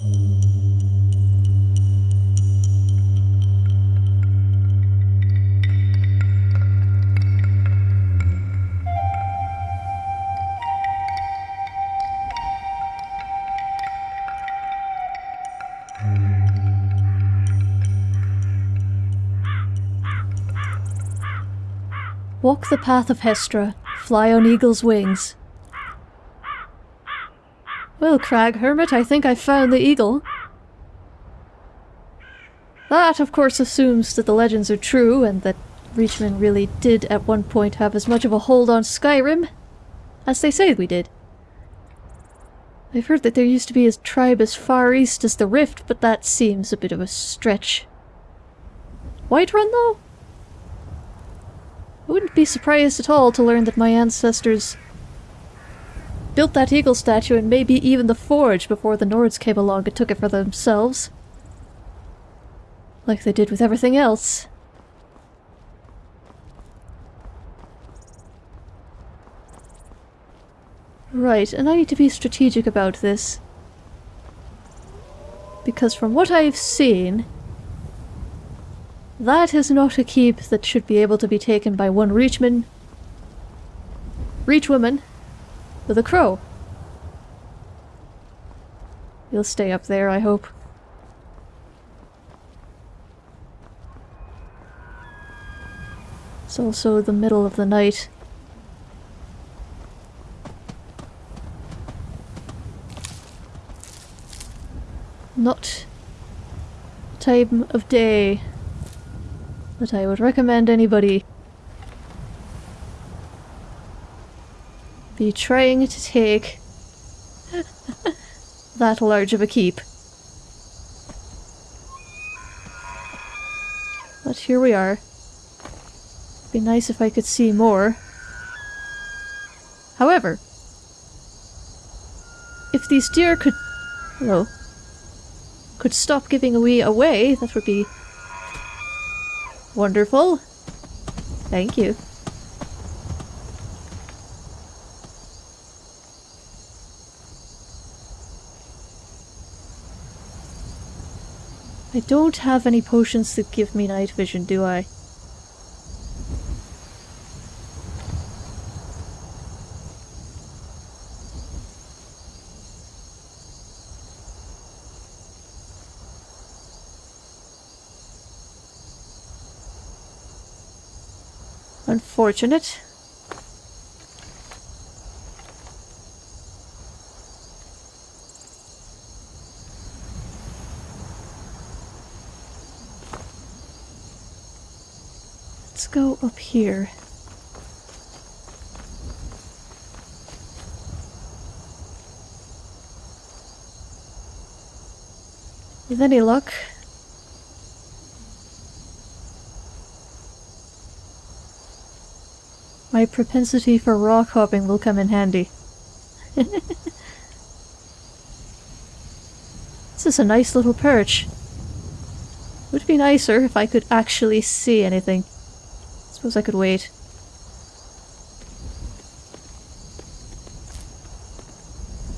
Walk the path of Hestra, fly on eagle's wings. Well, Crag Hermit, I think I've found the eagle. That, of course, assumes that the legends are true and that Reachman really did at one point have as much of a hold on Skyrim as they say we did. I've heard that there used to be a tribe as far east as the Rift, but that seems a bit of a stretch. Whiterun, though? I wouldn't be surprised at all to learn that my ancestors built that eagle statue and maybe even the forge before the Nords came along and took it for themselves. Like they did with everything else. Right, and I need to be strategic about this. Because from what I've seen, that is not a keep that should be able to be taken by one Reachman, Reachwoman, with a crow. You'll stay up there, I hope. It's also the middle of the night. Not time of day that I would recommend anybody be trying to take that large of a keep. But here we are. Be nice if I could see more. However, if these deer could... Hello. Could stop giving away away, that would be Wonderful. Thank you. I don't have any potions that give me night vision, do I? Unfortunate. Go up here. With any luck, My propensity for rock hopping will come in handy. this is a nice little perch. Would be nicer if I could actually see anything. Suppose I could wait.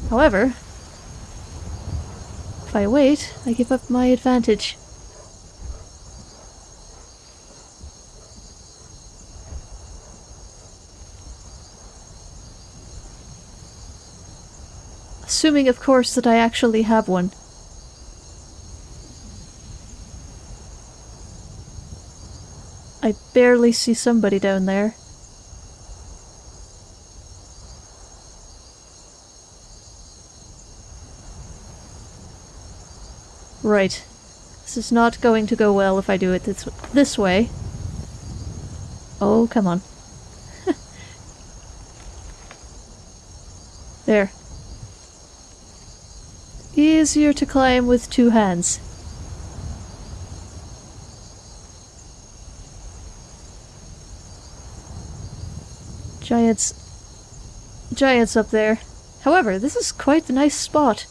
However, if I wait, I give up my advantage. Assuming, of course, that I actually have one. I barely see somebody down there. Right. This is not going to go well if I do it this, this way. Oh, come on. there. Easier to climb with two hands. giants... giants up there. However, this is quite the nice spot.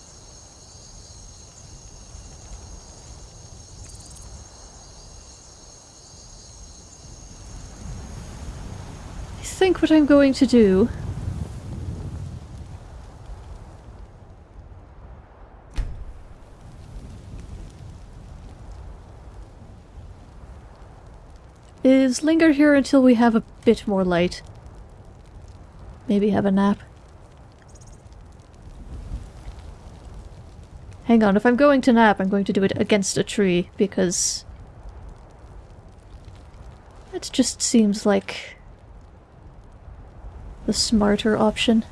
I think what I'm going to do is linger here until we have a bit more light. Maybe have a nap. Hang on, if I'm going to nap, I'm going to do it against a tree, because... That just seems like... the smarter option.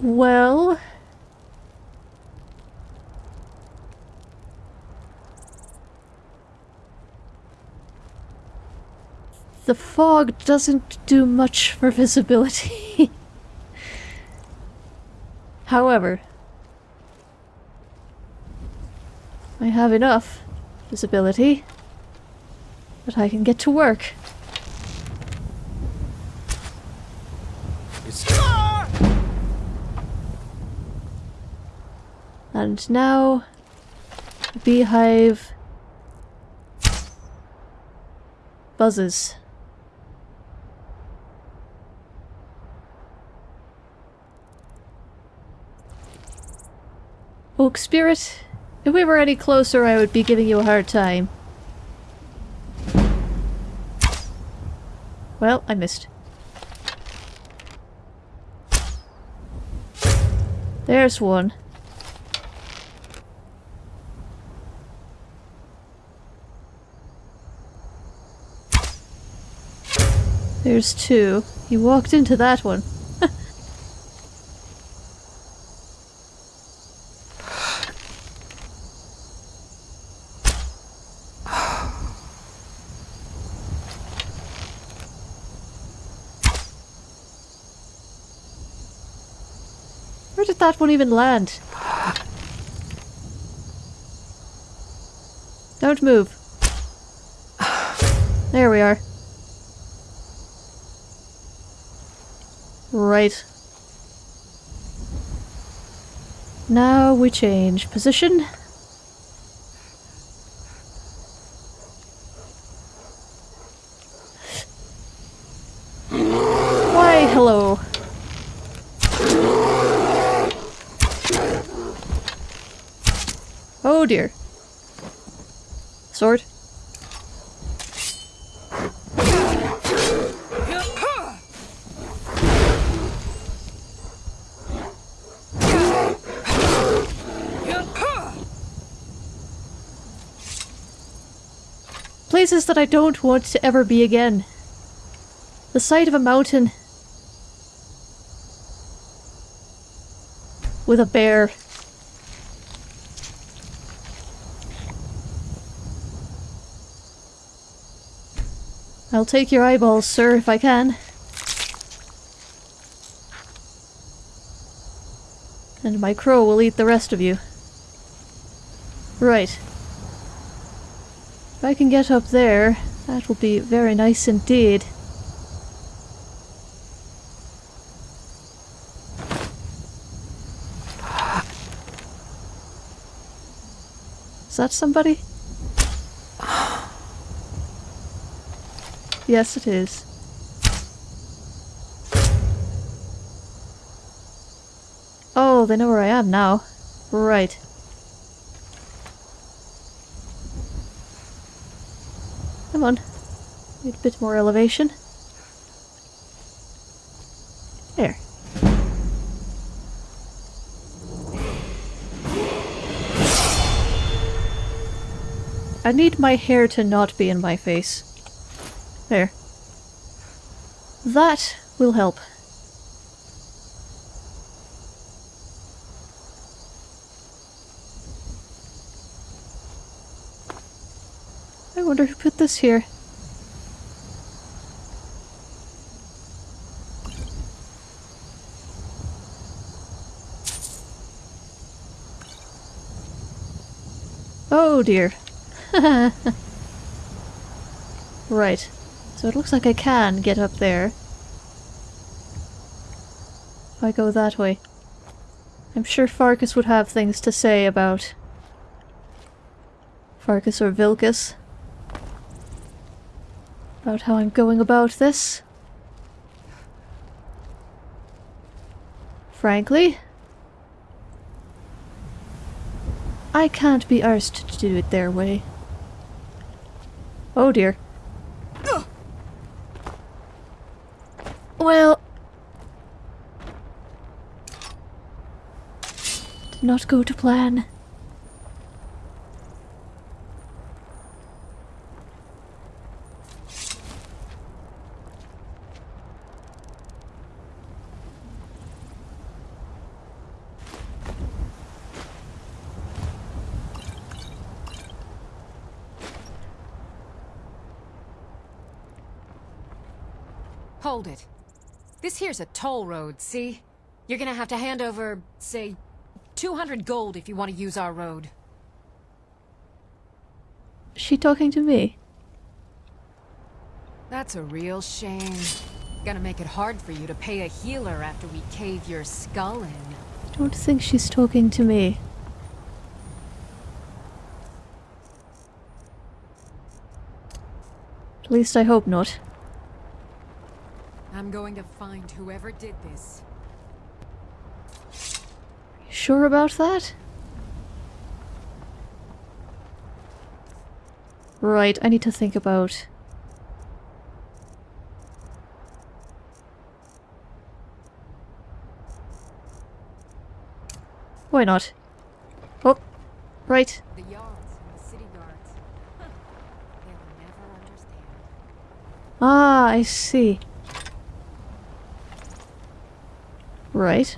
Well... The fog doesn't do much for visibility. However, I have enough visibility that I can get to work. And now, the beehive buzzes. Oak Spirit, if we were any closer I would be giving you a hard time. Well, I missed. There's one. There's two. He walked into that one. Did even land? Don't move. There we are. Right. Now we change position. Why, hello. Oh dear. Sword. Places that I don't want to ever be again. The sight of a mountain with a bear. I'll take your eyeballs, sir, if I can. And my crow will eat the rest of you. Right. If I can get up there, that will be very nice indeed. Is that somebody? Yes, it is. Oh, they know where I am now. Right. Come on. Need a bit more elevation. There. I need my hair to not be in my face. There. That will help. I wonder who put this here. Oh dear. right. So it looks like I can get up there. If I go that way. I'm sure Farkas would have things to say about... Farkas or Vilkas. About how I'm going about this. Frankly, I can't be arsed to do it their way. Oh dear. Well... Did not go to plan. Hold it. This here's a toll road, see? You're gonna have to hand over, say, 200 gold if you want to use our road. She talking to me? That's a real shame. Gonna make it hard for you to pay a healer after we cave your skull in. I don't think she's talking to me. At least I hope not. I'm going to find whoever did this. You sure about that? Right, I need to think about... Why not? Oh, right. The yards and the city guards. Huh. They'll never understand. Ah, I see. Right.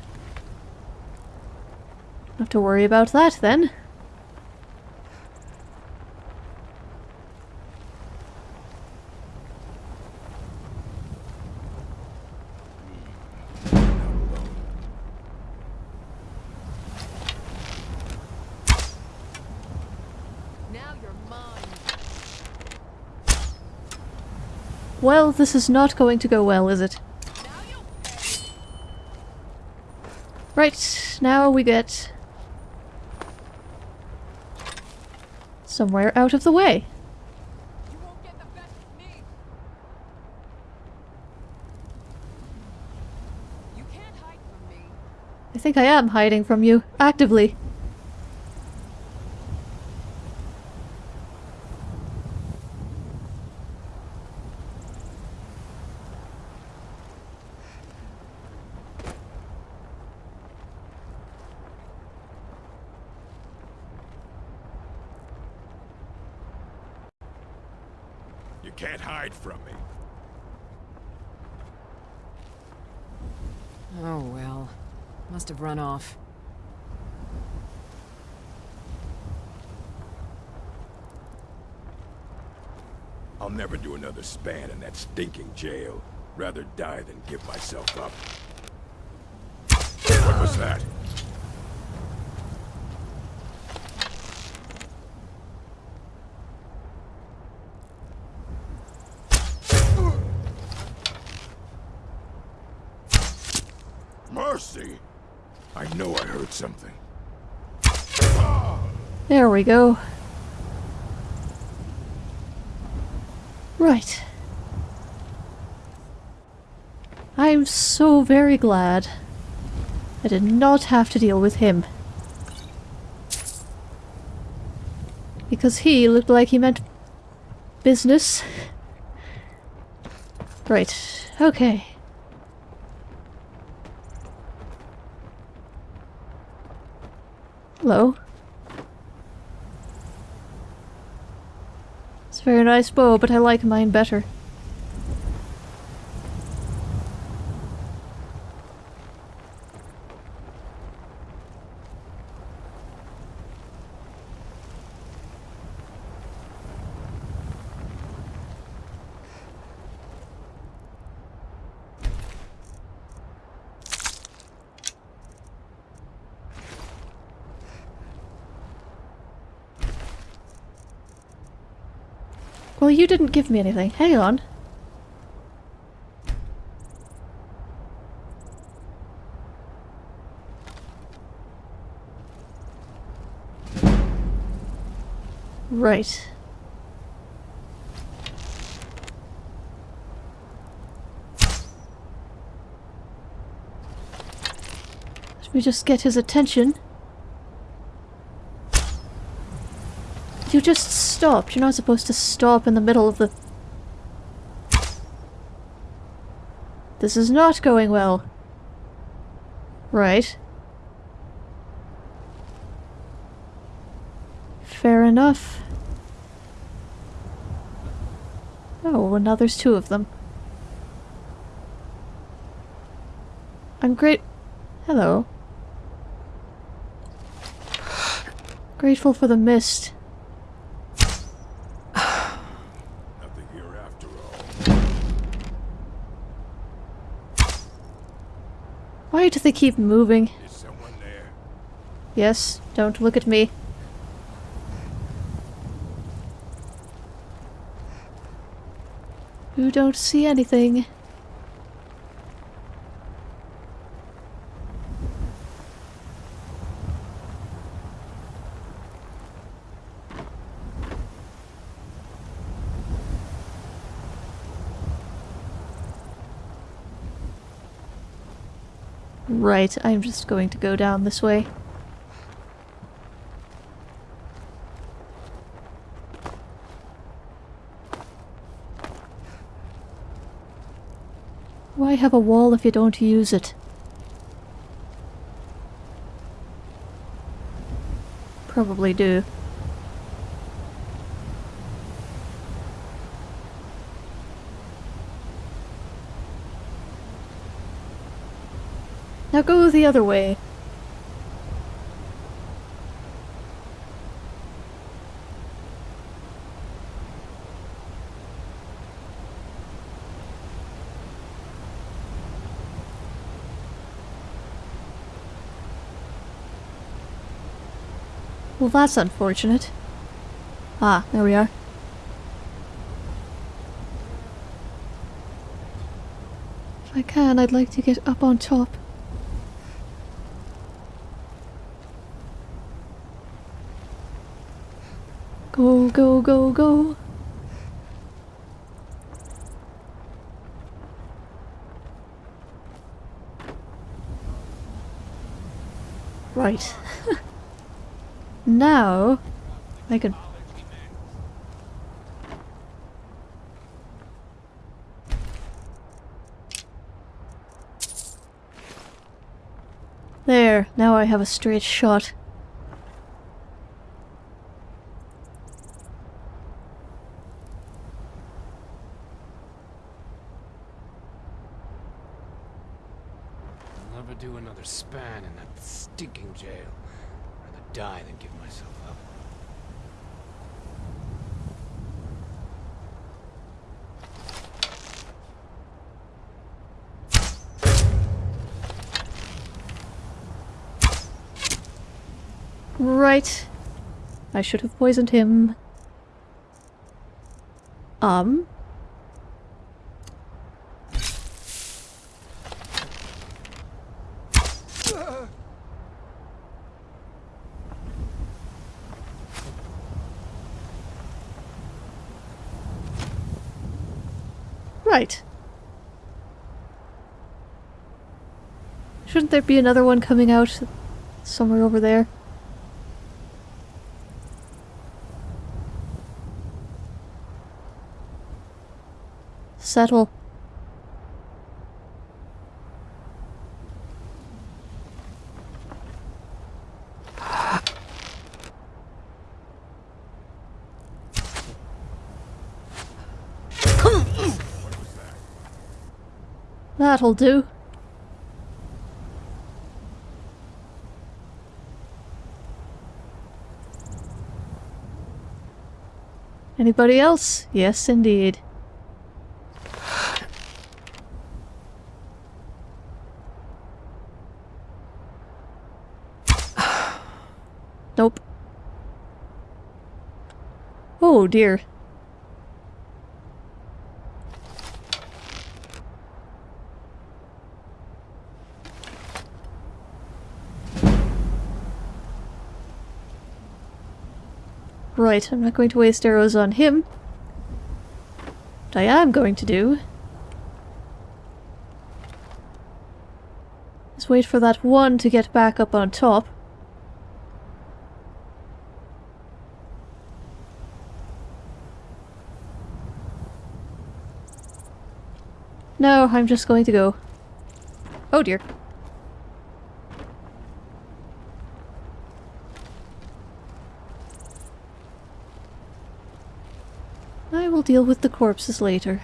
Have to worry about that then. Now you're mine. Well, this is not going to go well, is it? Now you pay. Right, now we get... somewhere out of the way. I think I am hiding from you, actively. You can't hide from me. Oh well. Must have run off. I'll never do another span in that stinking jail. Rather die than give myself up. What was that? Mercy! I know I heard something. There we go. Right. I'm so very glad I did not have to deal with him. Because he looked like he meant business. Right, okay. Hello. It's a very nice bow, but I like mine better. Well, you didn't give me anything. Hang on. Right. Let me just get his attention. Just stopped. You're not supposed to stop in the middle of the... This is not going well. Right. Fair enough. Oh, well now there's two of them. I'm great- Hello. Grateful for the mist. Nothing here after all. Keep moving? Is someone there? Yes, don't look at me. You don't see anything. Right, I'm just going to go down this way. Why have a wall if you don't use it? Probably do. Now go the other way. Well, that's unfortunate. Ah, there we are. If I can, I'd like to get up on top. Go, go, go, go. Right. now, I can... There, now I have a straight shot. I'll never do another span in that stinking jail. I'd Rather die than give myself up. Right. I should have poisoned him. Um. Right. Shouldn't there be another one coming out somewhere over there? Settle. That'll do. Anybody else? Yes, indeed. Nope. Oh dear. Right, I'm not going to waste arrows on him. What I am going to do Let's wait for that one to get back up on top. No, I'm just going to go. Oh dear. Deal with the corpses later.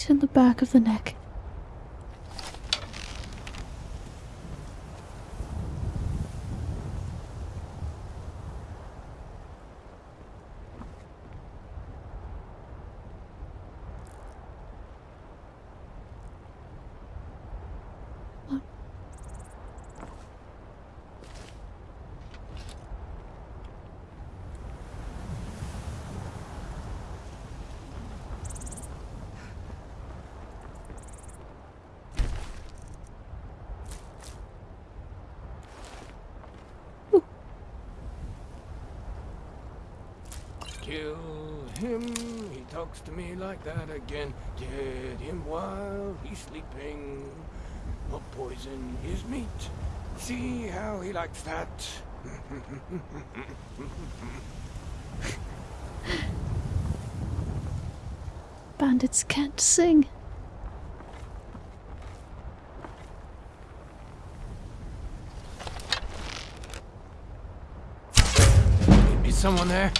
Right in the back of the neck. Kill him, he talks to me like that again. Get him while he's sleeping. Or poison his meat. See how he likes that. Bandits can't sing. Is someone there?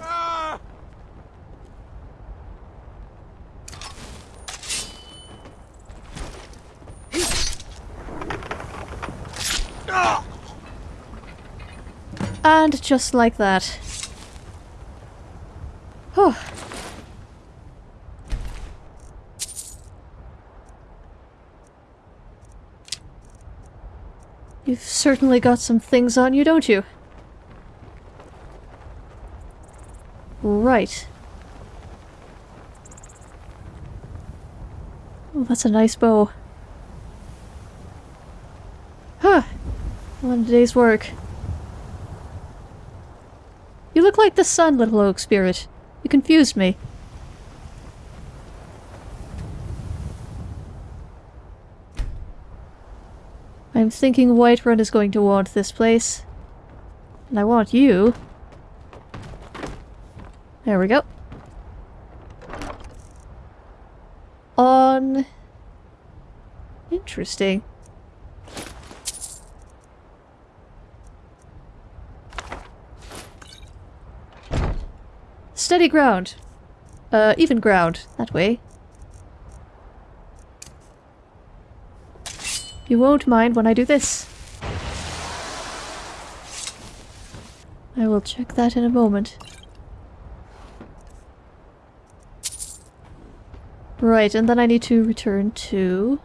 Ah! Ah! And just like that. Whew. You've certainly got some things on you, don't you? Right. Oh, that's a nice bow. Huh. One day's work. Look like the sun, little oak spirit. You confused me. I'm thinking Whiterun is going to want this place. And I want you. There we go. On... Interesting. Steady ground. Uh, even ground. That way. You won't mind when I do this. I will check that in a moment. Right, and then I need to return to...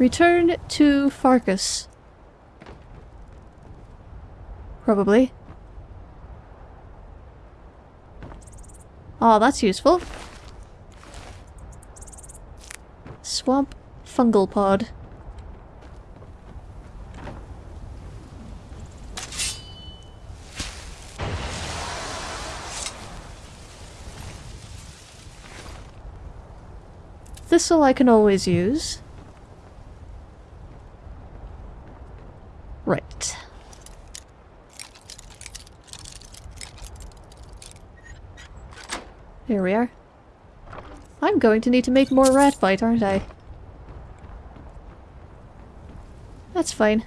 Return to Farkas. Probably. Oh, that's useful. Swamp fungal pod. Thistle I can always use. Right. Here we are. I'm going to need to make more rat bite, aren't I? That's fine.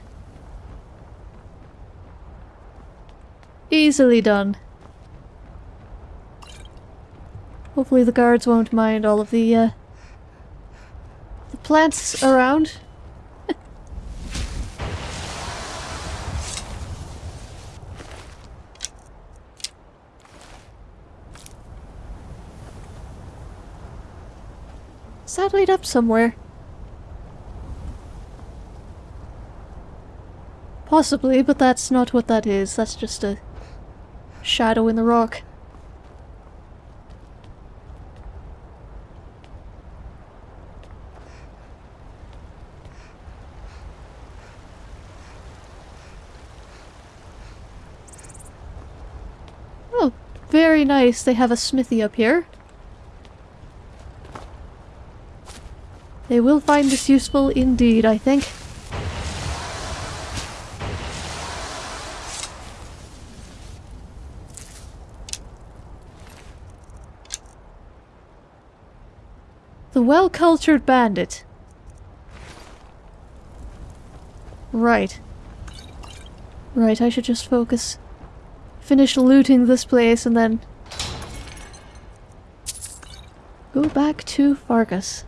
Easily done. Hopefully the guards won't mind all of the, uh, the plants around. Laid up somewhere? Possibly, but that's not what that is. That's just a shadow in the rock. Oh, very nice. They have a smithy up here. They will find this useful indeed, I think. The well-cultured bandit. Right. Right, I should just focus. Finish looting this place and then... Go back to Farkas.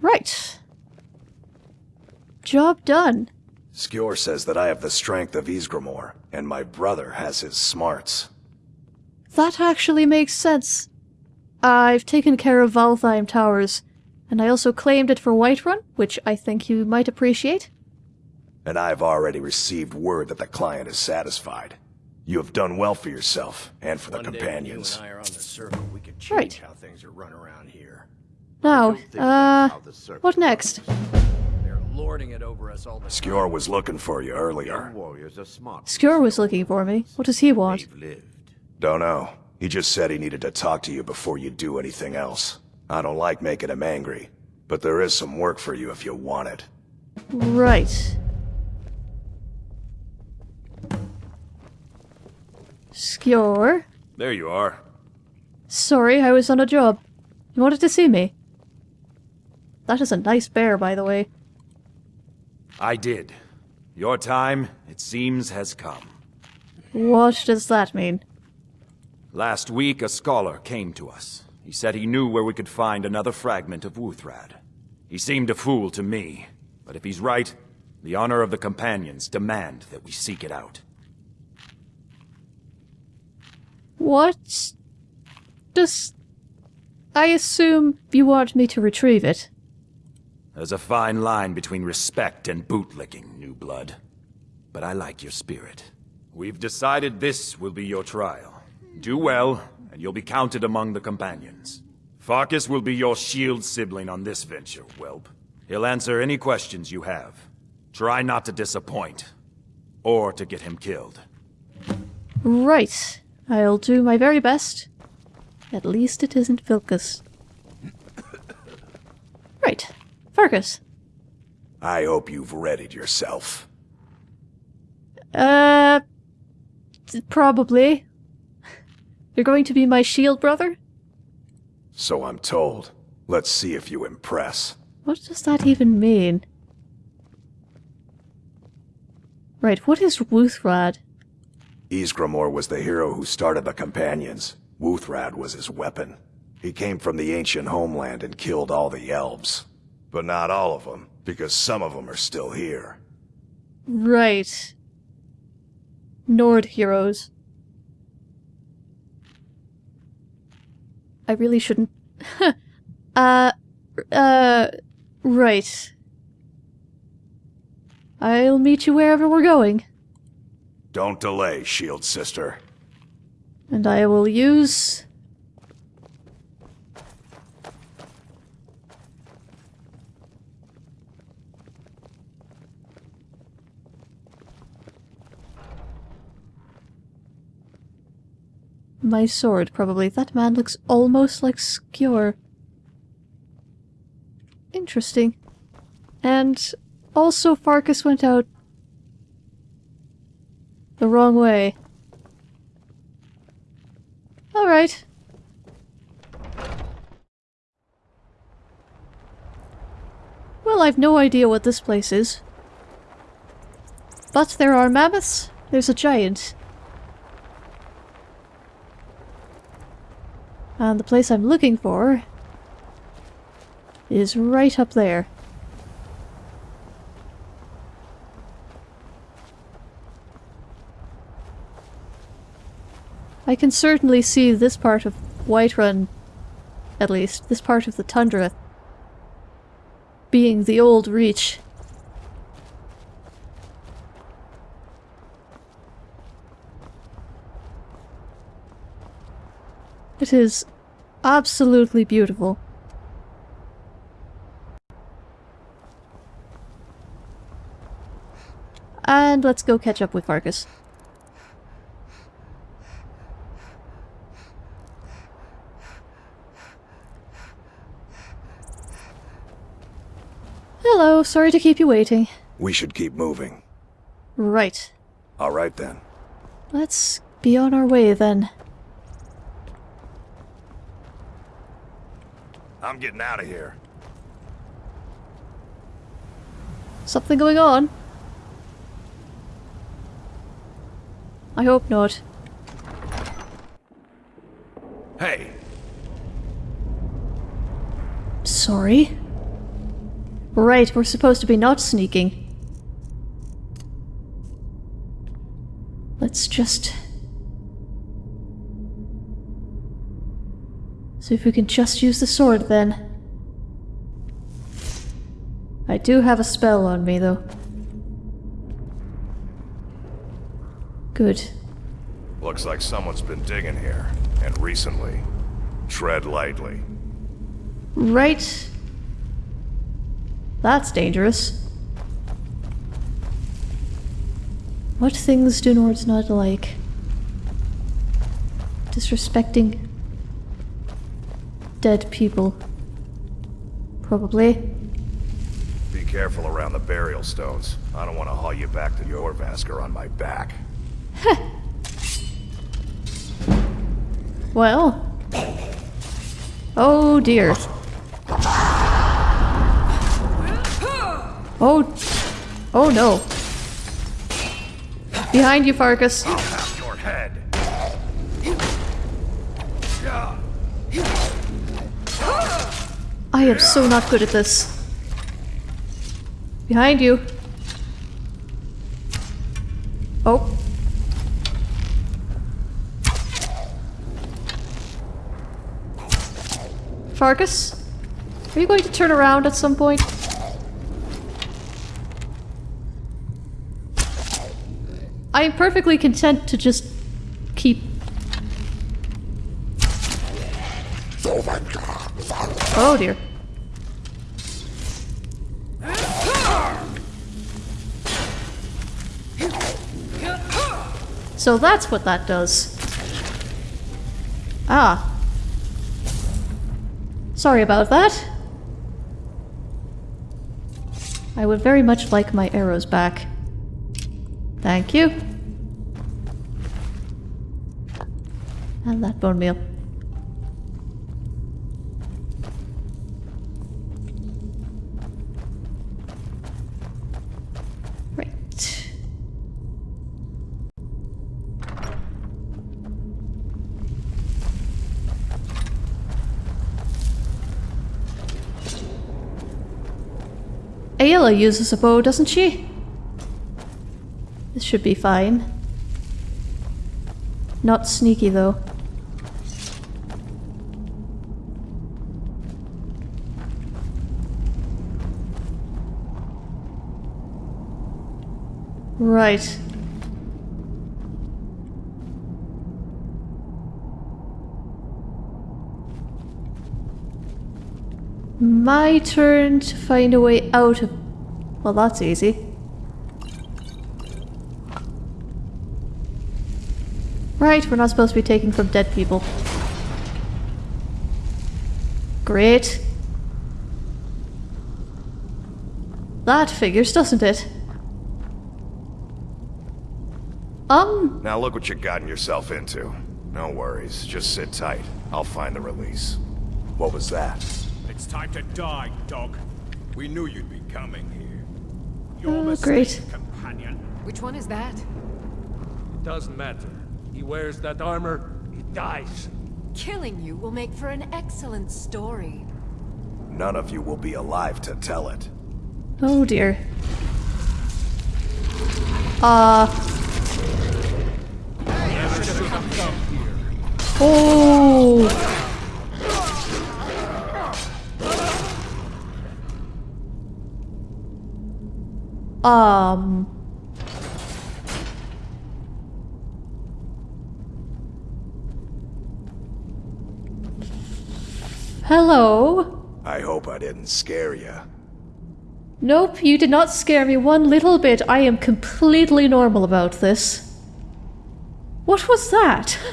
Right. Job done. Skjor says that I have the strength of Ysgramor, and my brother has his smarts. That actually makes sense. I've taken care of Valtheim Towers, and I also claimed it for Whiterun, which I think you might appreciate. And I've already received word that the client is satisfied. You have done well for yourself, and for the One companions. I are on the circle, we could change Right. how things are run around here. Now, don't think that's uh, how the circle what next? They're lording it over us all the Skjor was looking for you earlier. warriors are smart. Skjor was looking for me. What does he want? They've lived. Don't know. He just said he needed to talk to you before you do anything else. I don't like making him angry, but there is some work for you if you want it. Right. Skjor? There you are. Sorry, I was on a job. You wanted to see me? That is a nice bear, by the way. I did. Your time, it seems, has come. What does that mean? Last week, a scholar came to us. He said he knew where we could find another fragment of Wuuthrad. He seemed a fool to me, but if he's right, the honor of the Companions demand that we seek it out. What does... I assume you want me to retrieve it. There's a fine line between respect and bootlicking, new blood. But I like your spirit. We've decided this will be your trial. Do well, and you'll be counted among the companions. Farkas will be your shield sibling on this venture, whelp. He'll answer any questions you have. Try not to disappoint, or to get him killed. Right. I'll do my very best. At least it isn't Vilkas. Right. Farkas. I hope you've readied yourself. Uh... Probably. You're going to be my shield brother? So I'm told. Let's see if you impress. What does that even mean? Right, what is Wuuthrad? Ysgramor was the hero who started the Companions. Wuuthrad was his weapon. He came from the ancient homeland and killed all the elves. But not all of them, because some of them are still here. Right. Nord heroes. I really shouldn't. uh. Uh. Right. I'll meet you wherever we're going. Don't delay, Shield Sister. And I will use. My sword, probably. That man looks almost like Skjor. Interesting. And also Farkas went out the wrong way. Alright. Well, I've no idea what this place is. But there are mammoths. There's a giant. And the place I'm looking for is right up there. I can certainly see this part of Whiterun, at least, this part of the tundra, being the old Reach. It is absolutely beautiful. And let's go catch up with Farkas. Hello, sorry to keep you waiting. We should keep moving. Right. All right then. Let's be on our way then. I'm getting out of here. Something going on? I hope not. Hey, Sorry? Right, we're supposed to be not sneaking. Let's just... See if we can just use the sword then. I do have a spell on me though. Good. looks like someone's been digging here. And recently. Tread lightly. Right. That's dangerous. What things do Nords not like? Disrespecting dead people. Probably. Be careful around the burial stones. I don't want to haul you back to Jorrvaskr on my back. Well. Oh dear. Oh. Oh no. Behind you, Farkas. I am so not good at this. Behind you. Oh. Farkas? Are you going to turn around at some point? I am perfectly content to just keep... Oh dear. So that's what that does. Ah. Sorry about that. I would very much like my arrows back. Thank you. And that bone meal. Aela uses a bow, doesn't she? This should be fine. Not sneaky though. Right. My turn to find a way out of... Well, that's easy. Right, we're not supposed to be taking from dead people. Great. That figures, doesn't it? Um, Now look what you've gotten yourself into. No worries, just sit tight. I'll find the release. What was that? It's time to die, dog. We knew you'd be coming here. Oh, great. companion. Which one is that? It doesn't matter. He wears that armor, he dies. Killing you will make for an excellent story. None of you will be alive to tell it. Oh dear. Uh. Oh. Um. Hello? I hope I didn't scare you. Nope, you did not scare me one little bit. I am completely normal about this. What was that?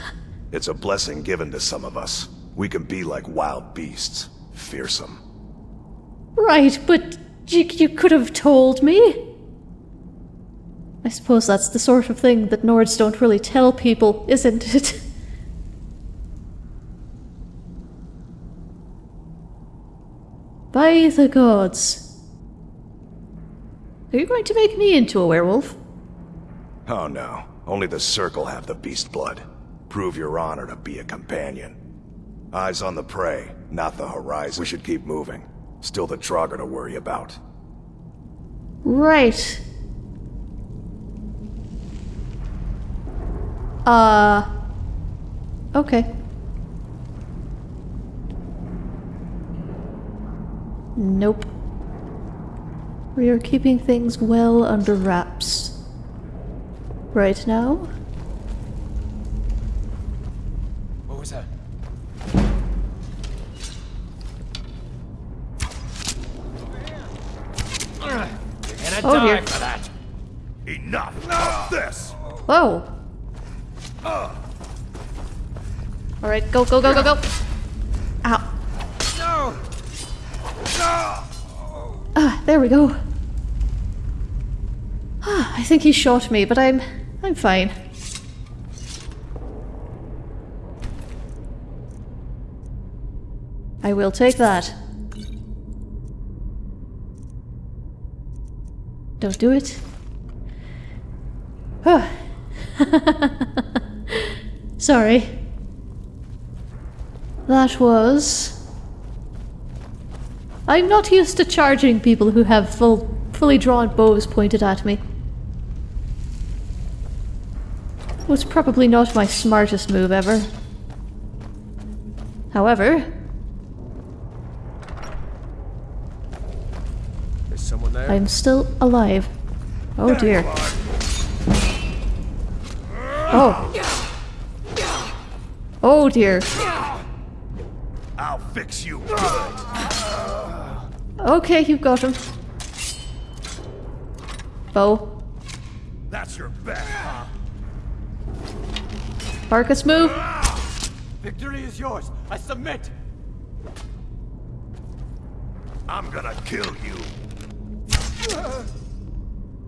It's a blessing given to some of us. We can be like wild beasts, fearsome. Right, but you, you could have told me. I suppose that's the sort of thing that Nords don't really tell people, isn't it? By the gods. Are you going to make me into a werewolf? Oh no, only the Circle have the beast blood. Prove your honor to be a companion. Eyes on the prey, not the horizon. We should keep moving. Still the Draugr to worry about. Right. Uh. Okay. Nope. We are keeping things well under wraps. Right now? What was that? You're gonna Oh, die dear. for that. Enough of this! Whoa! Alright, go, go, go, go, go! Ow. Ah, there we go. Ah, I think he shot me, but I'm... I'm fine. I will take that. Don't do it. Ah. Sorry. That was... I'm not used to charging people who have full, fully drawn bows pointed at me. Was probably not my smartest move ever. However, There's someone there. I'm still alive. Oh dear. Oh. Oh dear. I'll fix you good. Okay, you got him. Bow. That's your bet, huh? Marcus, move. Ah! Victory is yours. I submit. I'm gonna kill you.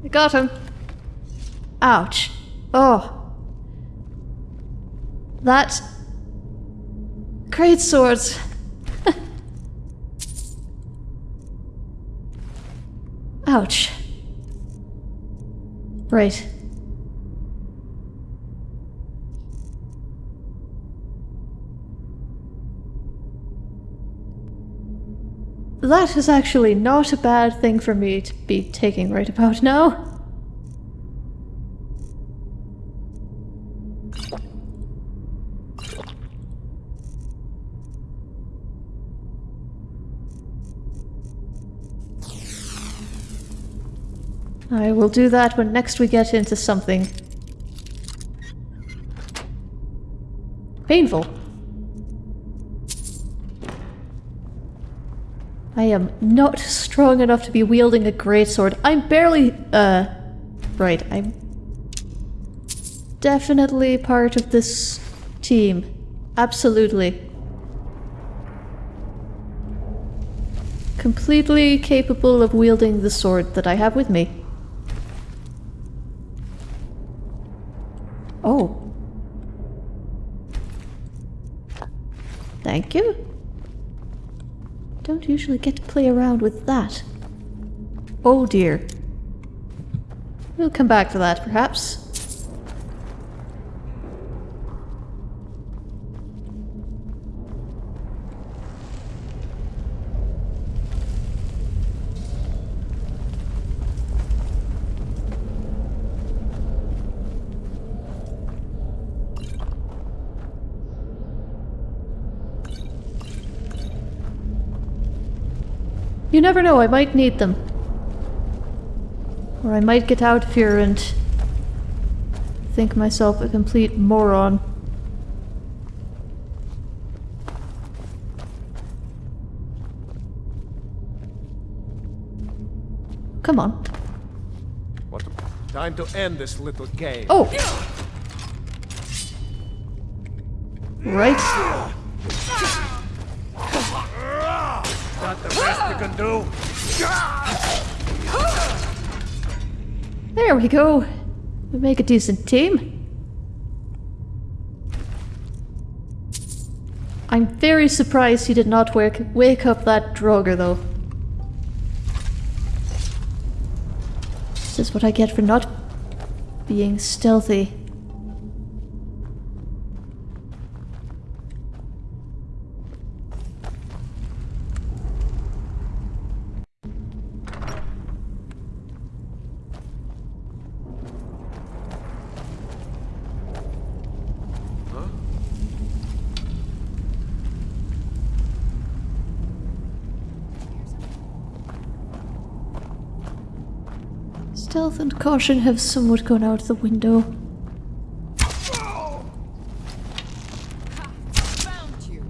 I got him. Ouch. Oh. That. Great swords. Ouch. Right. That is actually not a bad thing for me to be taking right about now. I will do that when next we get into something painful. I am not strong enough to be wielding a greatsword. I'm barely, uh, right, I'm definitely part of this team. Absolutely. Completely capable of wielding the sword that I have with me. Oh. Thank you. Don't usually get to play around with that. Oh dear. We'll come back to that, perhaps. You never know, I might need them. Or I might get out of here and think myself a complete moron. Come on. What the... Time to end this little game. Oh! Right. Got the best you can do? There we go. We make a decent team. I'm very surprised he did not wake, wake up that Draugr, though. This is what I get for not being stealthy. Stealth and caution have somewhat gone out the window. Found you.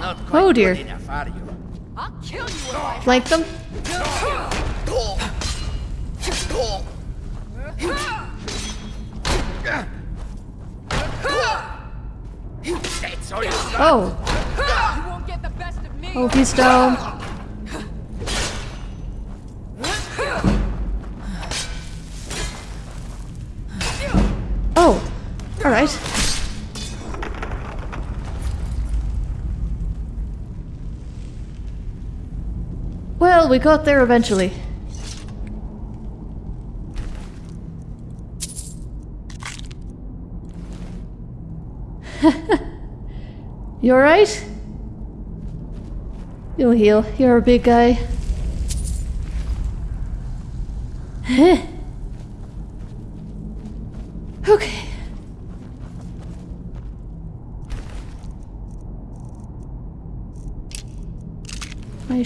Not quite Oh dear. good enough, are you? I'll kill you if I Flank them? That's all you Oh, You won't get the best of me. oh, he's down. We got there eventually. you alright? You'll heal. You're a big guy.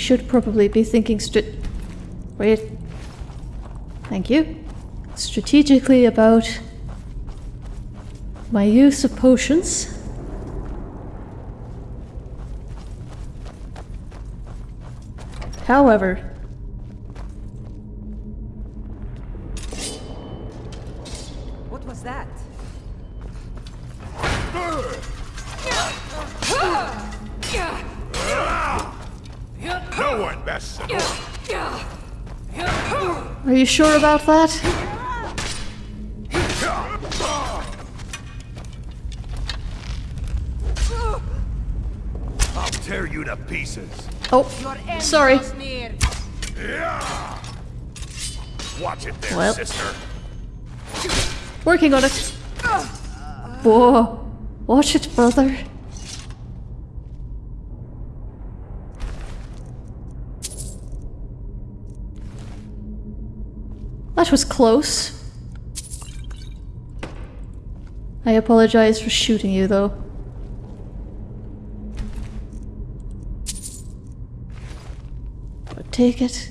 should probably be thinking strat- Wait. Thank you. Strategically about my use of potions. However, you sure about that? I'll tear you to pieces. Oh, sorry. Watch it there, Well. sister. Working on it. Whoa. Watch it, brother. That was close. I apologize for shooting you, though. But take it.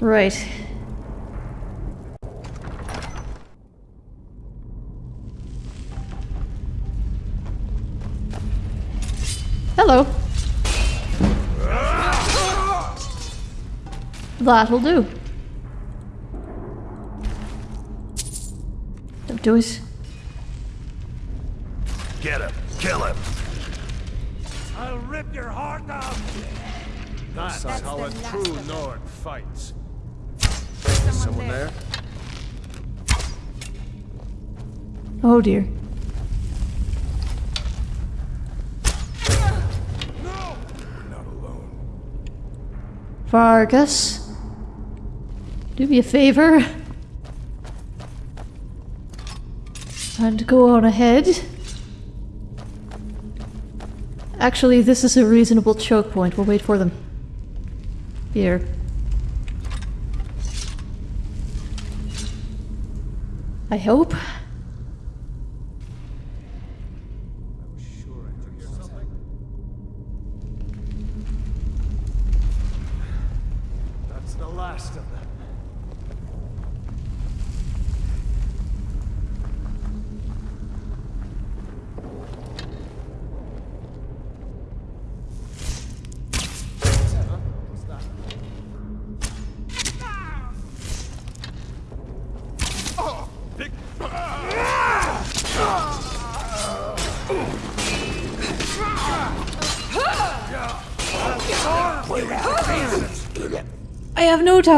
Right. Hello. That'll do. Don't do it. Get him. Kill him. I'll rip your heart out! That's, how a true Nord fights. Someone, there? Oh dear. Not alone. Farkas. Do me a favor. And go on ahead. Actually, this is a reasonable choke point. We'll wait for them. Here. I hope.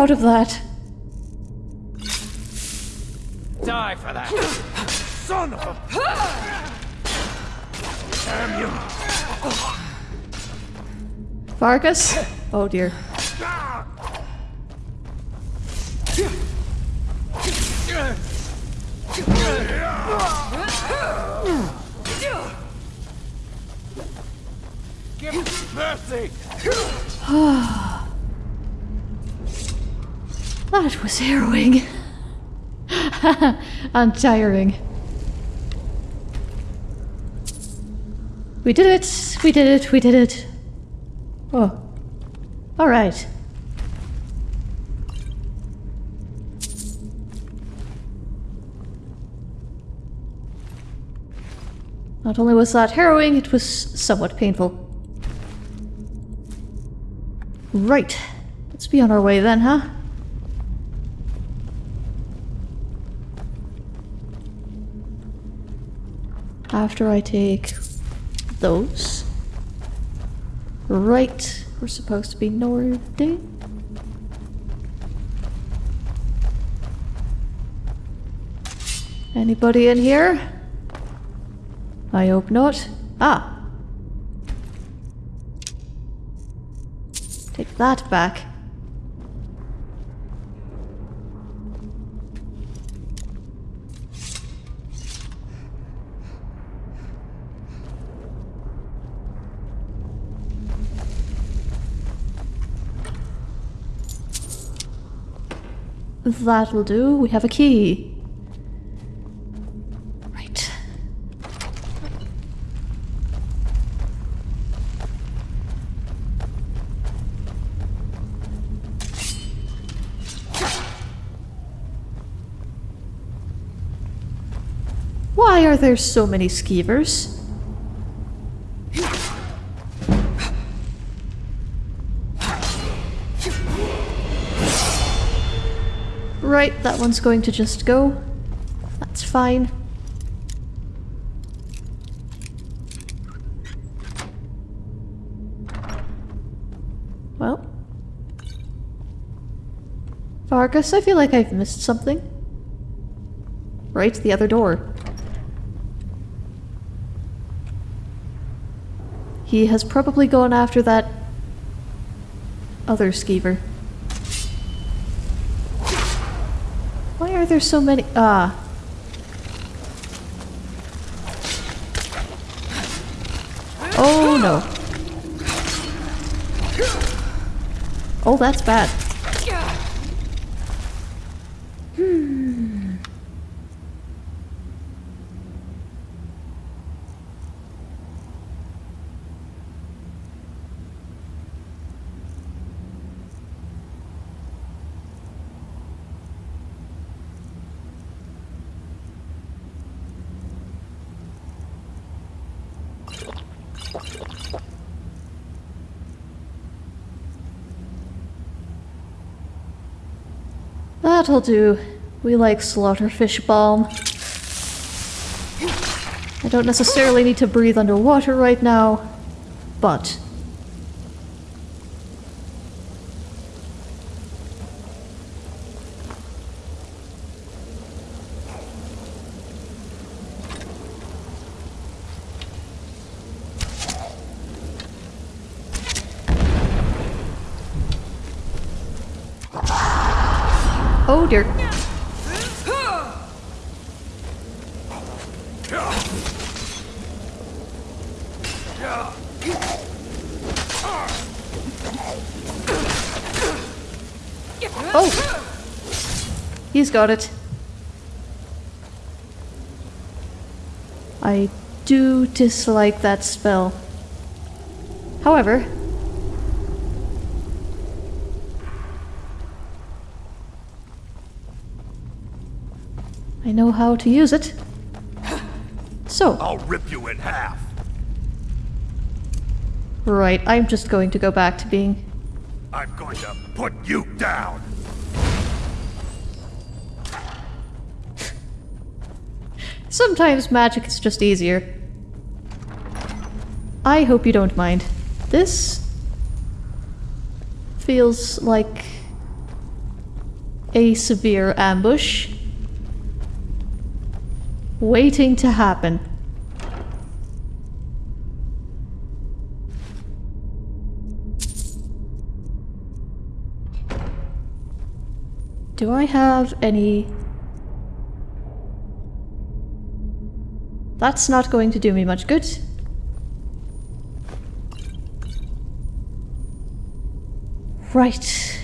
Doubt of that. Die for that! Son of a... Damn you! Farkas? Oh dear. And tiring. We did it! We did it! We did it! Oh. Alright. Not only was that harrowing, it was somewhat painful. Right. Let's be on our way then, huh? After I take those. Right. We're supposed to be northing. Anybody in here? I hope not. Ah. Take that back. That'll do. We have a key. Right. Why are there so many skeevers? Right, that one's going to just go. That's fine. Well. Farkas, I feel like I've missed something. Right, the other door. He has probably gone after that other skeever. Why are there so many? Ah. Oh no. Oh, that's bad. That'll do. We like slaughterfish balm. I don't necessarily need to breathe underwater right now, but... Oh dear. Oh! He's got it. I do dislike that spell. However, I know how to use it. So, I'll rip you in half. right, I'm just going to go back to being I'm going to put you down. Sometimes magic is just easier. I hope you don't mind. This feels like a severe ambush waiting to happen. Do I have any That's not going to do me much good. Right.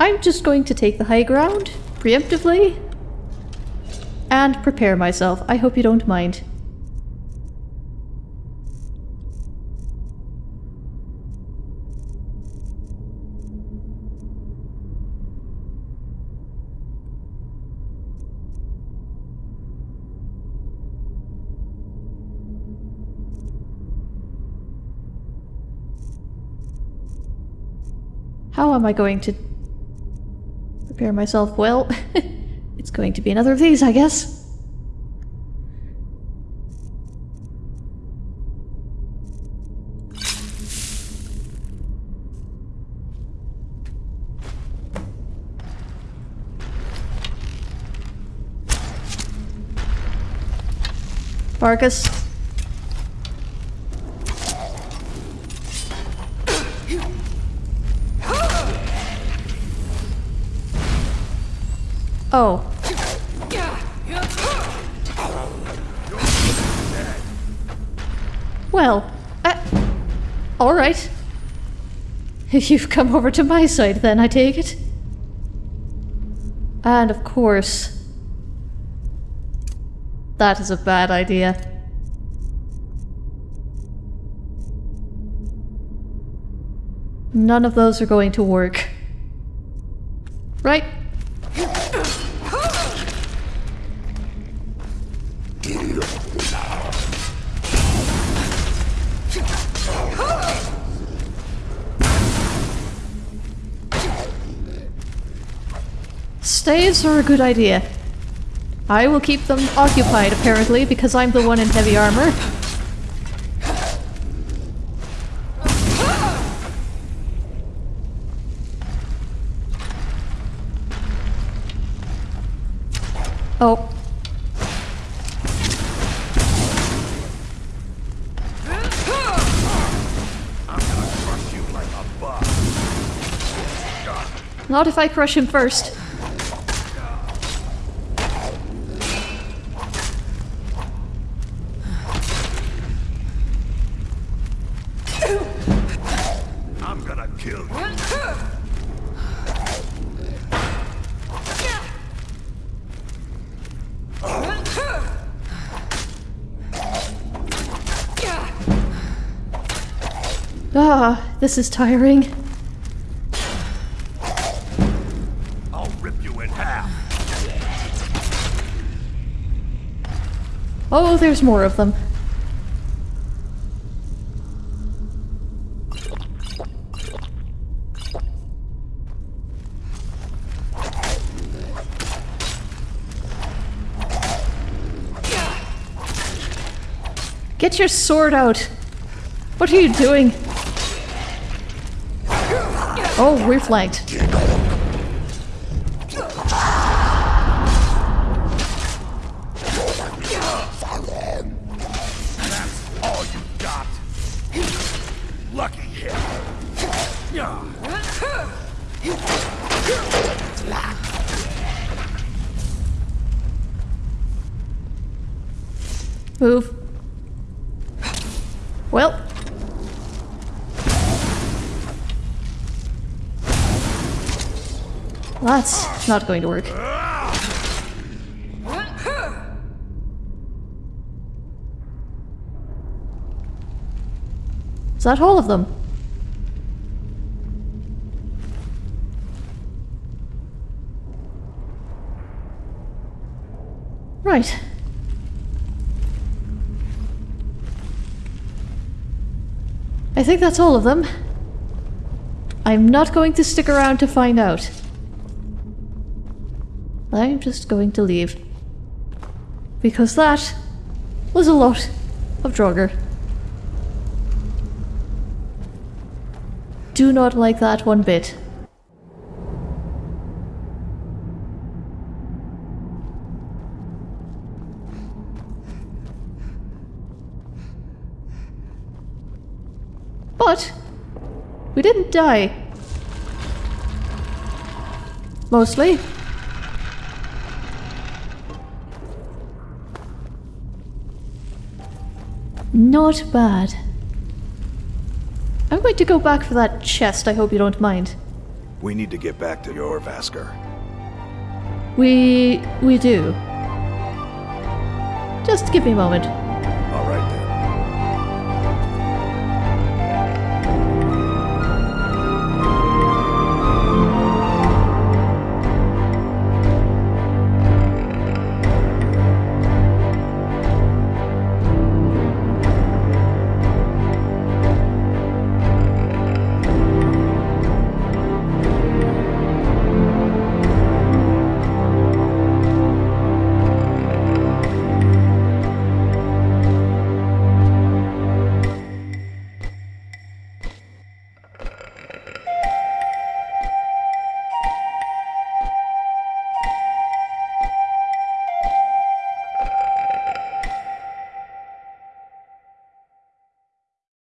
I'm just going to take the high ground, preemptively, and prepare myself. I hope you don't mind. How am I going to prepare myself? Well, it's going to be another of these, I guess. Marcus. You've come over to my side then, I take it. And of course, that is a bad idea. None of those are going to work. Staves are a good idea. I will keep them occupied, apparently, because I'm the one in heavy armor. Oh. Not if I crush him first. This is tiring. I'll rip you in half. Oh, there's more of them. Get your sword out! What are you doing? Oh, we're not going to work. Is that all of them? Right. I think that's all of them. I'm not going to stick around to find out. I'm just going to leave. Because that was a lot of Draugr. Do not like that one bit. But we didn't die. Mostly. Not bad. I'm going to go back for that chest, I hope you don't mind. We need to get back to Jorrvaskr. We... we do. Just give me a moment.